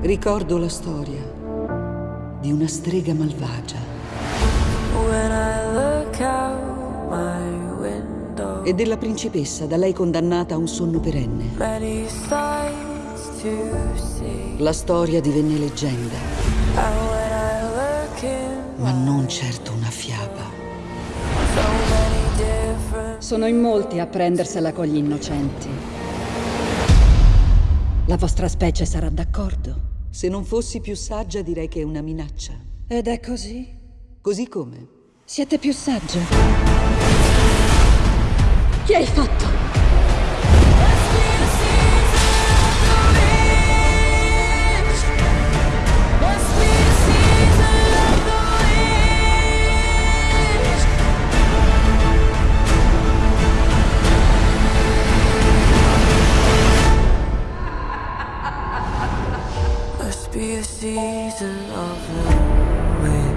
Ricordo la storia di una strega malvagia e della principessa da lei condannata a un sonno perenne. La storia divenne leggenda, ma non certo una fiaba. Sono in molti a prendersela con gli innocenti. La vostra specie sarà d'accordo? Se non fossi più saggia direi che è una minaccia. Ed è così? Così come? Siete più sagge. Che hai fatto? Be a season of wind.